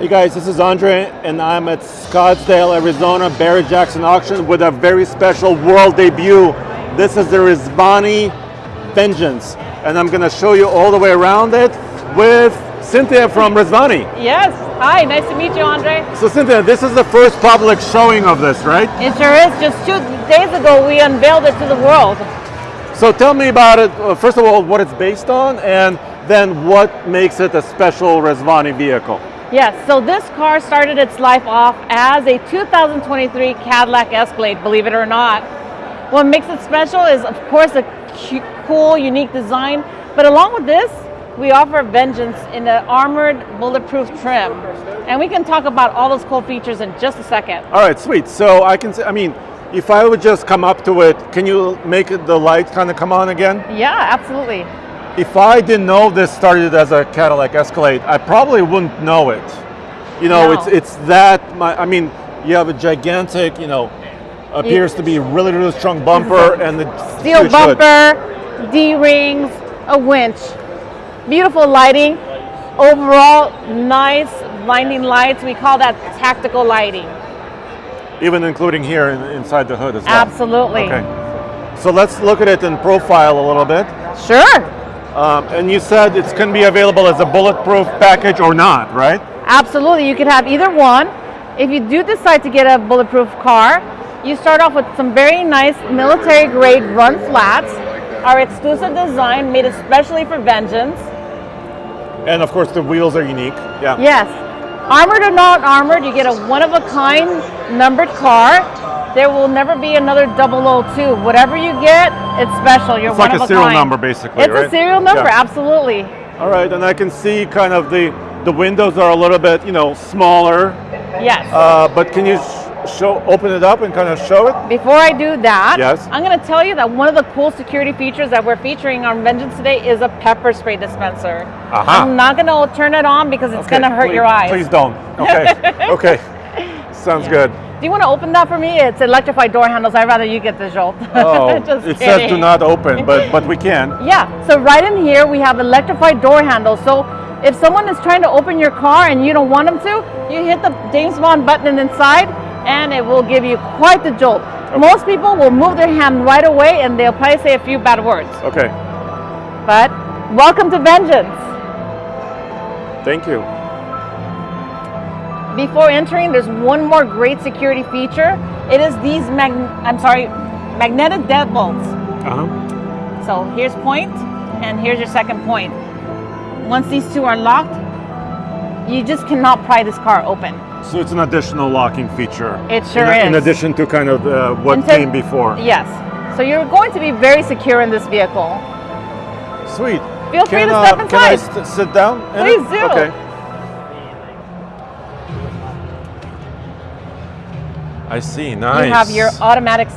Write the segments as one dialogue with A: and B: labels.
A: Hey guys, this is Andre, and I'm at Scottsdale, Arizona, Barrett Jackson Auction with a very special world debut. This is the Rezvani Vengeance, and I'm going to show you all the way around it with Cynthia from Rezvani.
B: Yes. Hi, nice to meet you, Andre.
A: So Cynthia, this is the first public showing of this, right?
B: It sure is. Just two days ago, we unveiled it to the world.
A: So tell me about it. uh, First of all, what it's based on, and then what makes it a special Rezvani vehicle.
B: Yes, so this car started its life off as a 2023 Cadillac Escalade, believe it or not. What makes it special is, of course, a cool, unique design, but along with this, we offer Vengeance in the armored bulletproof trim. And we can talk about all those cool features in just a second.
A: All right, sweet. So I can say, I mean, if I would just come up to it, can you make the light kind of come on again?
B: Yeah, absolutely.
A: If I didn't know this started as a Cadillac Escalade, I probably wouldn't know it. You know,
B: No.
A: it's it's that. My, I mean, you have a gigantic, you know, appears to be really really strong bumper and the
B: Steel bumper, D-rings, a winch. Beautiful lighting. Overall, nice blinding lights. We call that tactical lighting.
A: even including here in, inside the hood as well.
B: Absolutely.
A: Okay. So let's look at it in profile a little bit.
B: Sure.
A: Um, and you said it's going to be available as a bulletproof package or not, right?
B: Absolutely. You could have either one. If you do decide to get a bulletproof car, you start off with some very nice military grade run flats. Our exclusive design made especially for Vengeance.
A: And of course the wheels are unique. Yeah.
B: Yes. Armored or not armored, you get a one of a kind numbered car. There will never be another 002. Whatever you get, it's special. You're
A: It's
B: one
A: like
B: of
A: a
B: a
A: serial
B: kind.
A: number basically,
B: It's
A: right?
B: a serial number,
A: Yeah.
B: absolutely.
A: All right, and I can see kind of the the windows are a little bit, you know, smaller.
B: Yes.
A: Uh, but can you show open it up and kind of show it?
B: Before I do that,
A: Yes.
B: I'm going to tell you that one of the cool security features that we're featuring on Vengeance today is a pepper spray dispenser.
A: Aha.
B: I'm not going to turn it on because it's going to hurt
A: please,
B: your eyes.
A: Please don't. Okay. okay. Sounds good.
B: Do you want to open that for me? It's electrified door handles. I'd rather you get the jolt.
A: Oh, it says do not open, but but we can.
B: Yeah, so right in here we have electrified door handles. So if someone is trying to open your car and you don't want them to, you hit the James Bond button inside and it will give you quite the jolt. Most people will move their hand right away and they'll probably say a few bad words.
A: Okay.
B: But welcome to Vengeance.
A: Thank you.
B: Before entering, there's one more great security feature. It is these mag I'm sorry, magnetic deadbolts.
A: Uh huh.
B: So here's point, and here's your second point. Once these two are locked, you just cannot pry this car open.
A: So it's an additional locking feature.
B: It sure
A: in, In addition to kind of uh, what came before.
B: Yes. So you're going to be very secure in this vehicle.
A: Sweet.
B: Feel free
A: Can,
B: to
A: uh,
B: step
A: Can I sit down?
B: Please do.
A: Okay. I see. Nice.
B: You have your automatic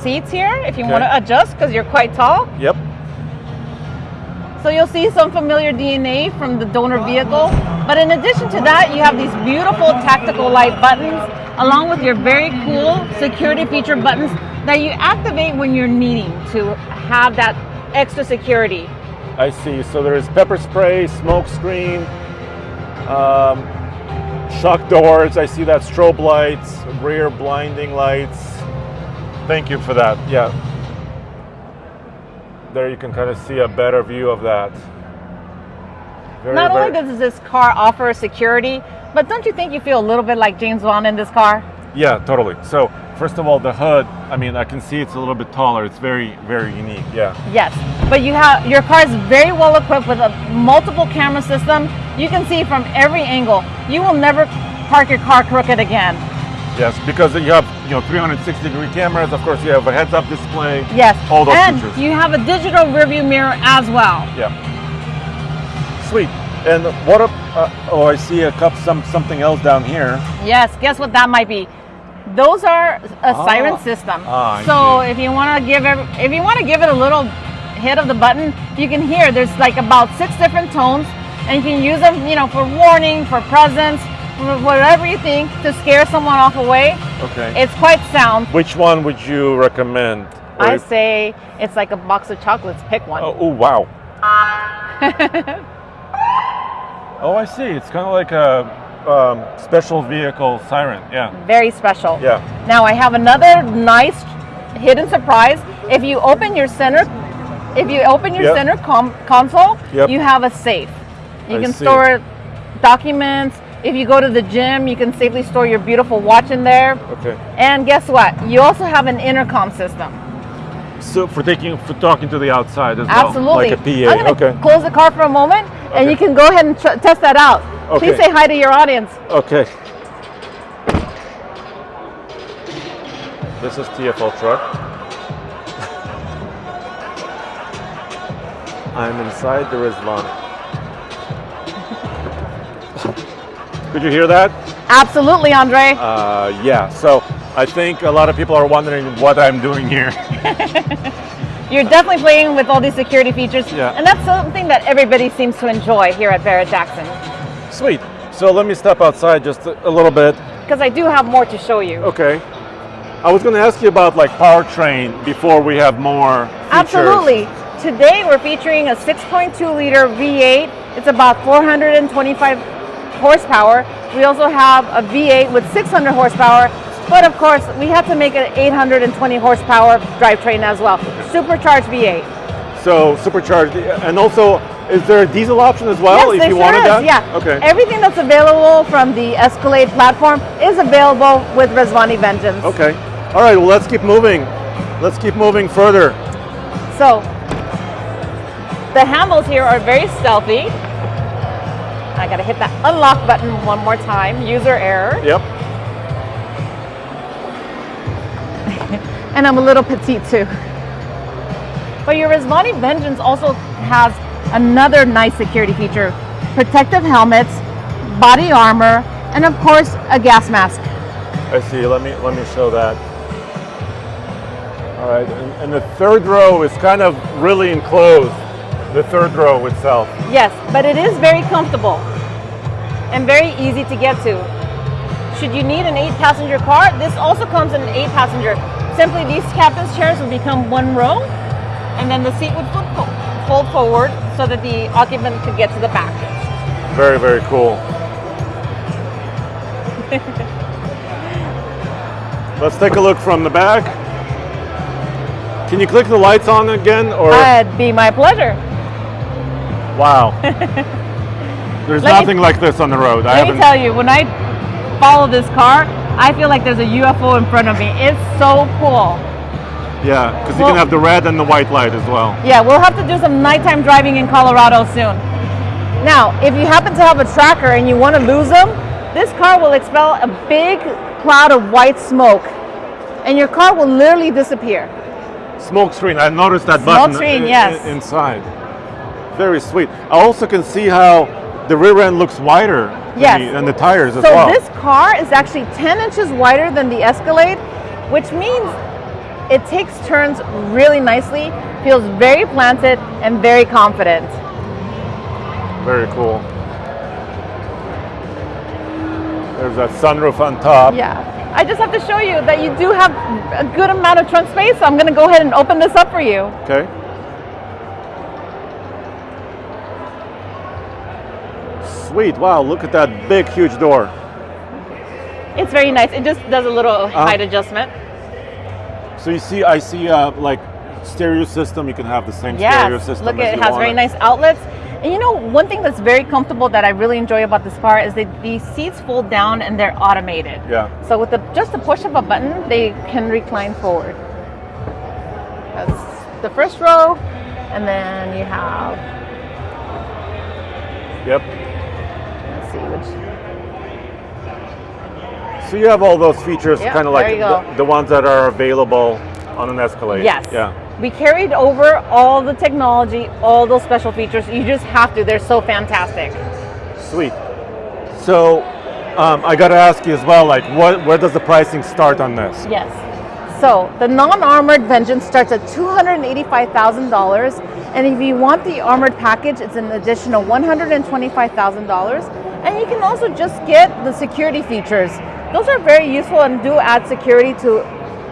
B: seats here if you
A: Okay.
B: want to adjust because you're quite tall.
A: Yep.
B: So you'll see some familiar DNA from the donor vehicle. But in addition to that, you have these beautiful tactical light buttons along with your very cool security feature buttons that you activate when you're needing to have that extra security.
A: I see. So there is pepper spray, smoke screen, um, shock doors. I see that strobe lights, rear blinding lights. Thank you for that. Yeah. There you can kind of see a better view of that. Very,
B: Not
A: very-
B: only does this car offer security, but don't you think you feel a little bit like James Bond in this car?
A: Yeah, totally. So first of all, the hood. I mean, I can see it's a little bit taller. It's very, very unique. Yeah.
B: Yes, but you have your car is very well equipped with a multiple camera system. You can see from every angle. You will never park your car crooked again.
A: Yes, because you have you know 360 degree cameras. Of course, you have a heads-up display.
B: Yes,
A: All those
B: and
A: features.
B: you have a digital rearview mirror as well.
A: Yeah. Sweet. And what? Up, uh, oh, I see a cup. Some something else down here.
B: Yes, guess what that might be? Those are a
A: Ah.
B: siren system.
A: I
B: so if you want to give it, if you want to give it a little hit of the button, you can hear there's like about six different tones, and you can use them, you know, for warning, for presence, for whatever you think to scare someone off away.
A: Okay.
B: It's quite sound.
A: Which one would you recommend?
B: I
A: if-
B: say it's like a box of chocolates. Pick one.
A: Oh, oh, wow. oh, I see. It's kind of like a um, special vehicle siren. Yeah.
B: Very special.
A: Yeah.
B: Now I have another nice hidden surprise. If you open your center, if you open your
A: Yep.
B: center com- console,
A: Yep.
B: you have a safe. You
A: I
B: can
A: see.
B: store documents. If you go to the gym, you can safely store your beautiful watch in there.
A: Okay.
B: And guess what? You also have an intercom system.
A: So for taking for talking to the outside as
B: Absolutely.
A: well, like a PA.
B: I'm
A: okay.
B: close the car for a moment, and you can go ahead and test that out. Please say hi to your audience.
A: Okay. This is TFL truck. I'm inside the Rezvani. Could you hear that?
B: Absolutely, Andre.
A: Uh, yeah. So I think a lot of people are wondering what I'm doing here.
B: You're definitely playing with all these security features,
A: Yeah.
B: and that's something that everybody seems to enjoy here at Barrett Jackson.
A: Sweet. So let me step outside just a, little bit.
B: Because I do have more to show you.
A: Okay. I was going to ask you about like powertrain before we have more. Features.
B: Absolutely. Today we're featuring a 6.2 liter V8. It's about 425 horsepower. We also have a V8 with 600 horsepower, but of course we have to make an 820 horsepower drivetrain as well. Supercharged V8.
A: So supercharged, and also, is there a diesel option as well?
B: yes,
A: if you
B: sure
A: wanted
B: is.
A: that.
B: Yeah.
A: Okay.
B: Everything that's available from the Escalade platform is available with Rezvani Vengeance.
A: okay. All right. Well, let's keep moving. Let's keep moving further.
B: So the handles here are very stealthy. I gotta hit that unlock button one more time, user error.
A: Yep.
B: And I'm a little petite too. But your Rezvani Vengeance also has another nice security feature. Protective helmets, body armor, and of course a gas mask.
A: I see. Let me let me show that. All right. And, and the third row is kind of really enclosed. The third row itself.
B: Yes, but it is very comfortable and very easy to get to. Should you need an eight passenger car, this also comes in an eight passenger. Simply these captain's chairs would become one row and then the seat would fold, fo- fold forward so that the occupant could get to the back.
A: Very very cool. Let's take a look from the back. Can you click the lights on again, or
B: It'd be my pleasure.
A: wow? There's
B: Let me-
A: nothing like this on the road. I
B: Let me
A: haven't.
B: tell you, when I follow this car, I feel like there's a UFO in front of me. It's so cool.
A: Yeah, because you can have the red and the white light as well.
B: Yeah, we'll have to do some nighttime driving in Colorado soon. Now, if you happen to have a tracker and you want to lose them, this car will expel a big cloud of white smoke and your car will literally disappear.
A: Smoke screen. I noticed that
B: Smoke
A: button
B: screen, yes.
A: inside. Very sweet. I also can see how the rear end looks wider than,
B: Yes.
A: the, than the tires as
B: So
A: well.
B: this car is actually 10 inches wider than the Escalade, which means it takes turns really nicely, feels very planted and very confident.
A: Very cool. There's that sunroof on top.
B: Yeah. I just have to show you that you do have a good amount of trunk space, so I'm going to go ahead and open this up for you.
A: Okay. Sweet. Wow, look at that big, huge door.
B: It's very nice. It just does a little
A: Uh-huh.
B: height adjustment.
A: So you see, I see uh, like stereo system. You can have the same stereo
B: Yes.
A: system.
B: Look, it has very
A: it.
B: nice outlets. And you know, one thing that's very comfortable that I really enjoy about this car is that these seats fold down and they're automated.
A: Yeah.
B: So with the just the push of a button, they can recline forward. That's the first row, and then you have
A: Yep.
B: let's see which
A: So you have all those features,
B: Yeah,
A: kind of like
B: there you go.
A: the, the ones that are available on an Escalade.
B: Yes.
A: Yeah.
B: We carried over all the technology, all those special features. You just have to. They're so fantastic.
A: Sweet. So um, I got to ask you as well, like, what where does the pricing start on this?
B: Yes. So the non-armored Vengeance starts at $285,000, and if you want the armored package, it's an additional $125,000. And you can also just get the security features. Those are very useful and do add security to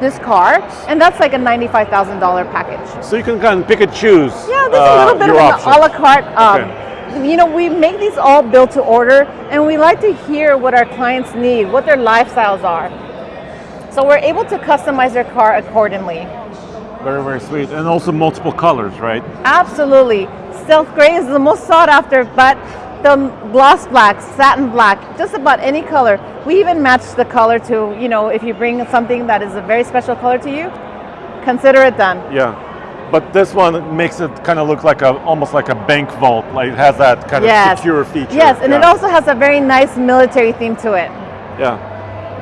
B: this car, and that's like a $95,000 package.
A: So you can kind of pick and choose.
B: Yeah, there's
A: uh,
B: a little bit of an
A: options.
B: a la carte um, you know, we make these all built to order, and we like to hear what our clients need, what their lifestyles are. So we're able to customize their car accordingly.
A: Very, very sweet. And also multiple colors, right?
B: Absolutely. Stealth gray is the most sought after, but the gloss black, satin black, just about any color. We even match the color to, you know, if you bring something that is a very special color to you, consider it done.
A: Yeah. But this one makes it kind of look like a almost like a bank vault. Like it has that kind
B: Yes.
A: of secure feature.
B: Yes, and it also has a very nice military theme to it.
A: Yeah.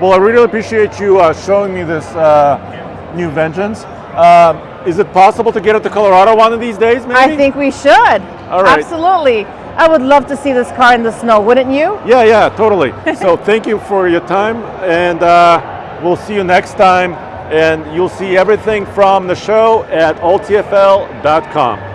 A: Well, I really appreciate you uh, showing me this uh, new Vengeance. Um, is it possible to get it to Colorado one of these days, maybe?
B: I think we should.
A: All right.
B: Absolutely. I would love to see this car in the snow, wouldn't you?
A: Yeah, yeah, totally. so thank you for your time, and uh, we'll see you next time. And you'll see everything from the show at oltfl.com.